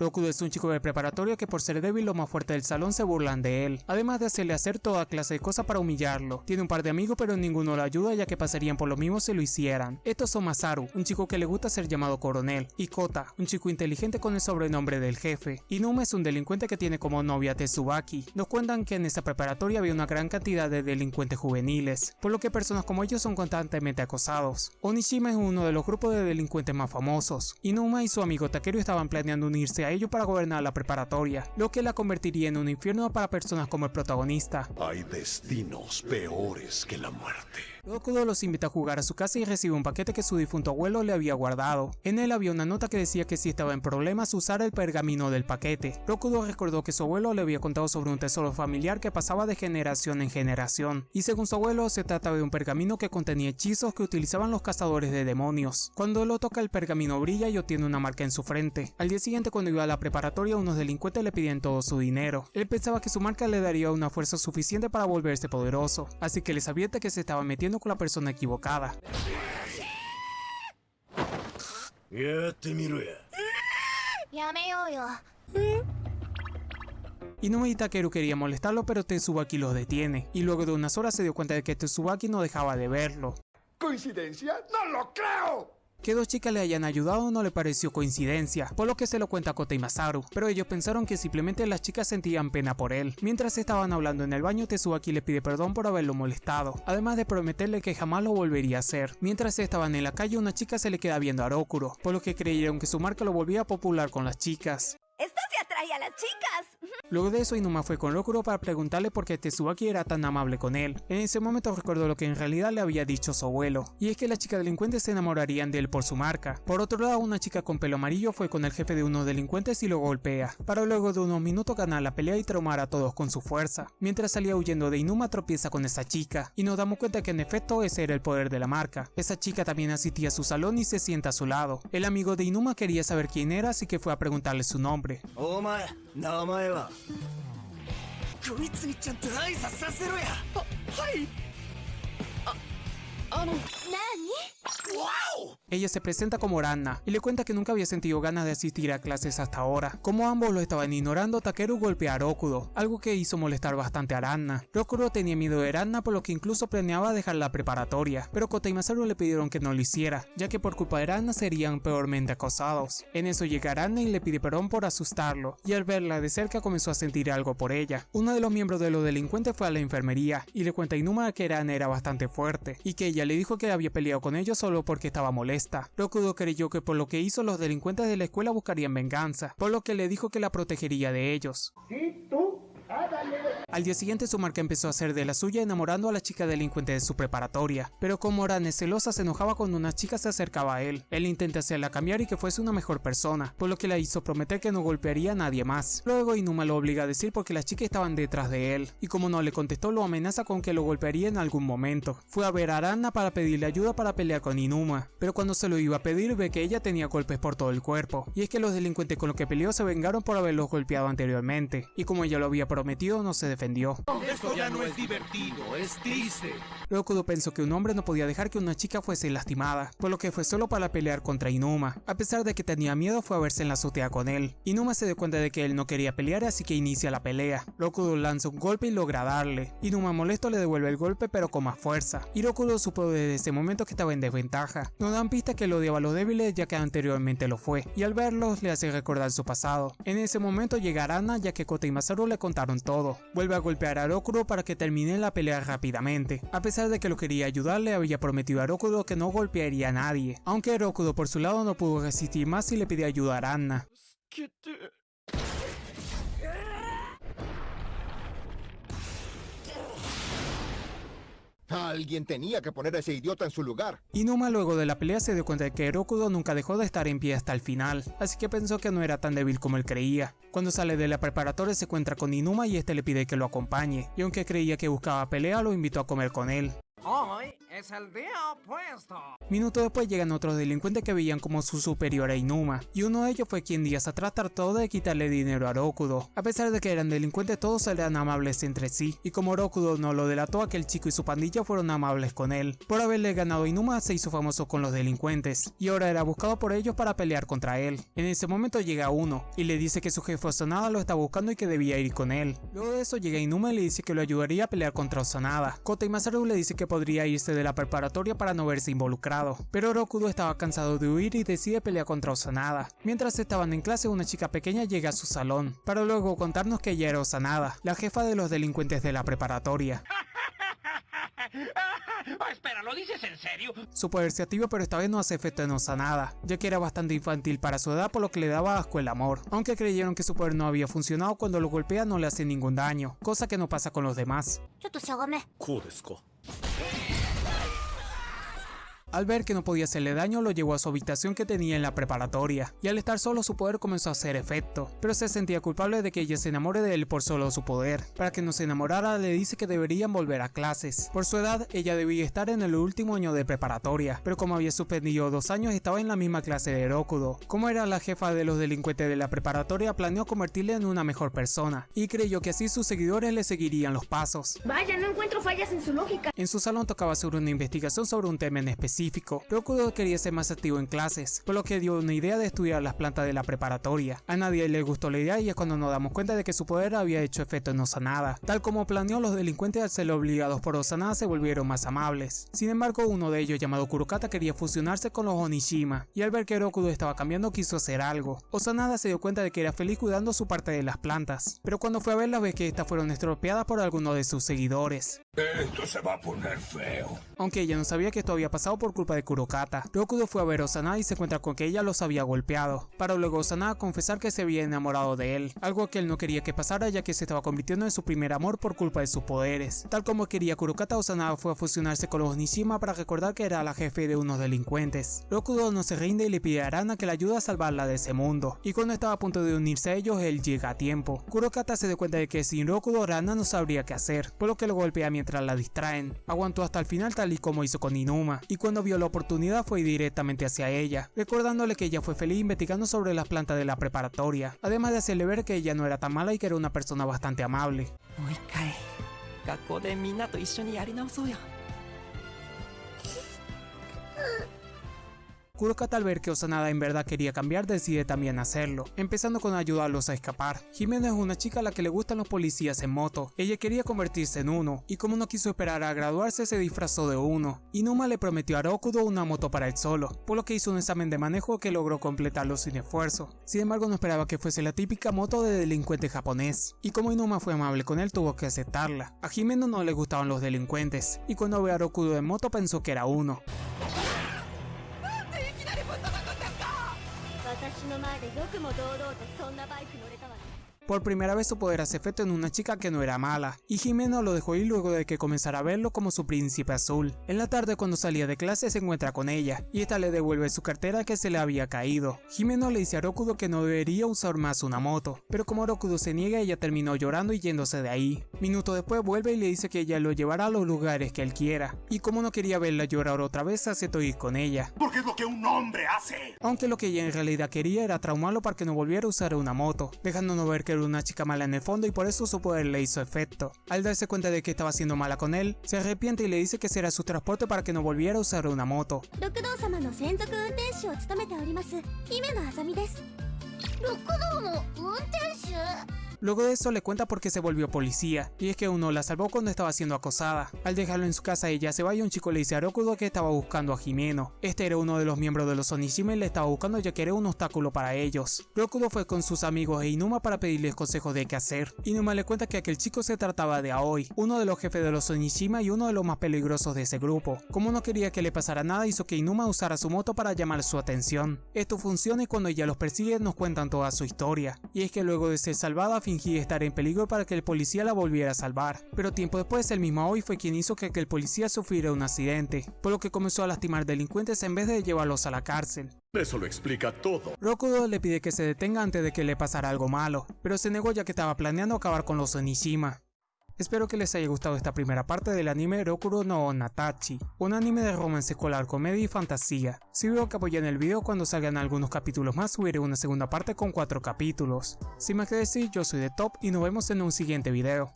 Rokudo es un chico de preparatoria que por ser débil lo más fuerte del salón se burlan de él, además de hacerle hacer toda clase de cosas para humillarlo. Tiene un par de amigos pero ninguno lo ayuda ya que pasarían por lo mismo si lo hicieran. Estos son Masaru, un chico que le gusta ser llamado coronel, y Kota, un chico inteligente con el sobrenombre del jefe. Inuma es un delincuente que tiene como novia Tetsubaki. Nos cuentan que en esa preparatoria había una gran cantidad de delincuentes juveniles, por lo que personas como ellos son constantemente acosados. Onishima es uno de los grupos de delincuentes más famosos. Inuma y su amigo Takeru estaban planeando unirse a ellos para gobernar la preparatoria, lo que la convertiría en un infierno para personas como el protagonista. Hay destinos peores que la muerte. Rokudo los invita a jugar a su casa y recibe un paquete que su difunto abuelo le había guardado. En él había una nota que decía que si estaba en problemas usara el pergamino del paquete. Rokudo recordó que su abuelo le había contado sobre un tesoro familiar que pasaba de generación en generación, y según su abuelo se trataba de un pergamino que contenía hechizos que utilizaban los cazadores de demonios. Cuando lo toca el pergamino brilla y obtiene una marca en su frente. Al día siguiente cuando iba a la preparatoria unos delincuentes le pidían todo su dinero. Él pensaba que su marca le daría una fuerza suficiente para volverse poderoso, así que les advierte que se estaba metiendo con la persona equivocada. Inumi y Takeru quería molestarlo pero Tetsubaki lo detiene, y luego de unas horas se dio cuenta de que Tetsubaki no dejaba de verlo. ¿Coincidencia? ¡No lo creo! Que dos chicas le hayan ayudado no le pareció coincidencia, por lo que se lo cuenta Kota y Masaru, pero ellos pensaron que simplemente las chicas sentían pena por él. Mientras estaban hablando en el baño, Tetsubaki le pide perdón por haberlo molestado, además de prometerle que jamás lo volvería a hacer. Mientras estaban en la calle, una chica se le queda viendo a Rokuro, por lo que creyeron que su marca lo volvía popular con las chicas. ¡Esto se atrae a las chicas! Luego de eso, Inuma fue con Rokuro para preguntarle por qué Tetsubaki era tan amable con él. En ese momento recordó lo que en realidad le había dicho su abuelo, y es que las chicas delincuentes se enamorarían de él por su marca. Por otro lado, una chica con pelo amarillo fue con el jefe de unos delincuentes y lo golpea, para luego de unos minutos ganar la pelea y traumar a todos con su fuerza. Mientras salía huyendo de Inuma tropieza con esa chica, y nos damos cuenta que en efecto ese era el poder de la marca. Esa chica también asistía a su salón y se sienta a su lado. El amigo de Inuma quería saber quién era así que fue a preguntarle su nombre. お前名前は。こいつにちゃんと挨拶させろや。ははい。ああの何 Ella se presenta como Ranna y le cuenta que nunca había sentido ganas de asistir a clases hasta ahora. Como ambos lo estaban ignorando, Takeru golpea a Rokudo, algo que hizo molestar bastante a Ranna. Rokudo tenía miedo de Ranna por lo que incluso planeaba dejar la preparatoria, pero Kota y Masaru le pidieron que no lo hiciera, ya que por culpa de Ranna serían peormente acosados. En eso llega Ranna y le pide perdón por asustarlo, y al verla de cerca comenzó a sentir algo por ella. Uno de los miembros de los delincuentes fue a la enfermería y le cuenta a Inuma que Ranna era bastante fuerte, y que ella le dijo que había peleado con ellos solo porque estaba molesta. Rokudo creyó que por lo que hizo los delincuentes de la escuela buscarían venganza, por lo que le dijo que la protegería de ellos. Al día siguiente su marca empezó a hacer de la suya enamorando a la chica delincuente de su preparatoria, pero como Oran es celosa se enojaba cuando una chica se acercaba a él. Él intenta hacerla cambiar y que fuese una mejor persona, por lo que la hizo prometer que no golpearía a nadie más. Luego Inuma lo obliga a decir porque las chicas estaban detrás de él, y como no le contestó lo amenaza con que lo golpearía en algún momento. Fue a ver a Arana para pedirle ayuda para pelear con Inuma, pero cuando se lo iba a pedir ve que ella tenía golpes por todo el cuerpo, y es que los delincuentes con los que peleó se vengaron por haberlos golpeado anteriormente, y como ella lo había prometido no se defendió. Esto ya no es divertido, es triste. Rokudo pensó que un hombre no podía dejar que una chica fuese lastimada, por lo que fue solo para pelear contra Inuma. A pesar de que tenía miedo fue a verse en la azotea con él. Inuma se dio cuenta de que él no quería pelear así que inicia la pelea. Rokudo lanza un golpe y logra darle. Inuma molesto le devuelve el golpe pero con más fuerza. Y Rokudo supo desde ese momento que estaba en desventaja. Nos dan pista que lo odiaba a los débiles ya que anteriormente lo fue, y al verlos le hace recordar su pasado. En ese momento llega Arana ya que Kota y Masaru le contaron todo. Vuelve a golpear a Rokuro para que termine la pelea rápidamente. A pesar de que lo quería ayudar, le había prometido a Rokudo que no golpearía a nadie, aunque Rokudo por su lado no pudo resistir más y le pidió ayuda a Arana. Alguien tenía que poner a ese idiota en su lugar. Inuma luego de la pelea se dio cuenta de que Rokudo nunca dejó de estar en pie hasta el final, así que pensó que no era tan débil como él creía. Cuando sale de la preparatoria se encuentra con Inuma y este le pide que lo acompañe, y aunque creía que buscaba pelea lo invitó a comer con él. Es el día opuesto. Minutos después llegan otros delincuentes que veían como su superior a Inuma, y uno de ellos fue quien días atrás trató de quitarle dinero a Rokudo. A pesar de que eran delincuentes, todos eran amables entre sí, y como Rokudo no lo delató, aquel chico y su pandilla fueron amables con él. Por haberle ganado a Inuma se hizo famoso con los delincuentes, y ahora era buscado por ellos para pelear contra él. En ese momento llega uno, y le dice que su jefe Osanada lo está buscando y que debía ir con él. Luego de eso llega Inuma y le dice que lo ayudaría a pelear contra Osanada. Kota y Masaru le dice que podría irse de la preparatoria para no verse involucrado, pero Rokudo estaba cansado de huir y decide pelear contra Osanada. Mientras estaban en clase, una chica pequeña llega a su salón, para luego contarnos que ella era Osanada, la jefa de los delincuentes de la preparatoria. Oh, espera, ¿lo dices en serio? Su poder se activa pero esta vez no hace efecto en Osanada, ya que era bastante infantil para su edad por lo que le daba asco el amor, aunque creyeron que su poder no había funcionado cuando lo golpea no le hace ningún daño, cosa que no pasa con los demás. Al ver que no podía hacerle daño, lo llevó a su habitación que tenía en la preparatoria, y al estar solo su poder comenzó a hacer efecto, pero se sentía culpable de que ella se enamore de él por solo su poder. Para que no se enamorara, le dice que deberían volver a clases. Por su edad, ella debía estar en el último año de preparatoria, pero como había suspendido dos años, estaba en la misma clase de Rokudo. Como era la jefa de los delincuentes de la preparatoria, planeó convertirle en una mejor persona, y creyó que así sus seguidores le seguirían los pasos. Vaya, no encuentro fallas en su lógica En su salón tocaba sobre una investigación sobre un tema en específico. Rokudo quería ser más activo en clases, por lo que dio una idea de estudiar las plantas de la preparatoria. A nadie le gustó la idea y es cuando nos damos cuenta de que su poder había hecho efecto en Osanada. Tal como planeó, los delincuentes al ser obligados por Osanada se volvieron más amables. Sin embargo, uno de ellos llamado Kurokata quería fusionarse con los Onishima, y al ver que Rokudo estaba cambiando quiso hacer algo. Osanada se dio cuenta de que era feliz cuidando su parte de las plantas, pero cuando fue a verlas ve que estas fueron estropeadas por alguno de sus seguidores. Esto se va a poner feo. Aunque ella no sabía que esto había pasado por culpa de Kurokata, Rokudo fue a ver a Osanada y se encuentra con que ella los había golpeado, para luego Osanada confesar que se había enamorado de él, algo que él no quería que pasara ya que se estaba convirtiendo en su primer amor por culpa de sus poderes. Tal como quería Kurokata, Osanada fue a fusionarse con los Nishima para recordar que era la jefe de unos delincuentes. Rokudo no se rinde y le pide a Arana que le ayude a salvarla de ese mundo, y cuando estaba a punto de unirse a ellos, él llega a tiempo. Kurokata se da cuenta de que sin Rokudo, Arana no sabría qué hacer, por lo que lo golpea mientras la distraen. Aguantó hasta el final tal y como hizo con Inuma, y cuando vio la oportunidad fue directamente hacia ella, recordándole que ella fue feliz investigando sobre las plantas de la preparatoria, además de hacerle ver que ella no era tan mala y que era una persona bastante amable. Kurokata al ver que Osanada en verdad quería cambiar decide también hacerlo, empezando con ayudarlos a escapar. Jimena es una chica a la que le gustan los policías en moto, ella quería convertirse en uno, y como no quiso esperar a graduarse se disfrazó de uno. Inuma le prometió a Rokudo una moto para él solo, por lo que hizo un examen de manejo que logró completarlo sin esfuerzo. Sin embargo no esperaba que fuese la típica moto de delincuente japonés, y como Inuma fue amable con él tuvo que aceptarla. A Jimeno no le gustaban los delincuentes, y cuando ve a Rokudo en moto pensó que era uno. でよくも堂々とそんなバイク乗れたわね。Por primera vez su poder hace efecto en una chica que no era mala, y Jimeno lo dejó ir luego de que comenzara a verlo como su príncipe azul. En la tarde cuando salía de clase se encuentra con ella, y esta le devuelve su cartera que se le había caído. Jimeno le dice a Rokudo que no debería usar más una moto, pero como Rokudo se niega ella terminó llorando y yéndose de ahí. Minuto después vuelve y le dice que ella lo llevará a los lugares que él quiera, y como no quería verla llorar otra vez aceptó ir con ella. Porque es lo que un hombre hace. Aunque lo que ella en realidad quería era traumarlo para que no volviera a usar una moto, dejándonos ver que una chica mala en el fondo y por eso su poder le hizo efecto. Al darse cuenta de que estaba siendo mala con él, se arrepiente y le dice que será su transporte para que no volviera a usar una moto. Luego de eso le cuenta por qué se volvió policía, y es que uno la salvó cuando estaba siendo acosada. Al dejarlo en su casa ella se va y un chico le dice a Rokudo que estaba buscando a Jimeno. Este era uno de los miembros de los Onishima y le estaba buscando ya que era un obstáculo para ellos. Rokudo fue con sus amigos e Inuma para pedirles consejos de qué hacer. Inuma le cuenta que aquel chico se trataba de Aoi, uno de los jefes de los Onishima y uno de los más peligrosos de ese grupo. Como no quería que le pasara nada hizo que Inuma usara su moto para llamar su atención. Esto funciona y cuando ella los persigue nos cuentan toda su historia. Y es que luego de ser salvada fingí estar en peligro para que el policía la volviera a salvar, pero tiempo después el mismo Aoi fue quien hizo que aquel policía sufriera un accidente, por lo que comenzó a lastimar delincuentes en vez de llevarlos a la cárcel. Eso lo explica todo. Rokudo le pide que se detenga antes de que le pasara algo malo, pero se negó ya que estaba planeando acabar con los Onishima. Espero que les haya gustado esta primera parte del anime Rokuro no Natachi, un anime de romance escolar, comedia y fantasía. Si veo que apoyan el video cuando salgan algunos capítulos más subiré una segunda parte con 4 capítulos. Sin más que decir, yo soy de Top y nos vemos en un siguiente video.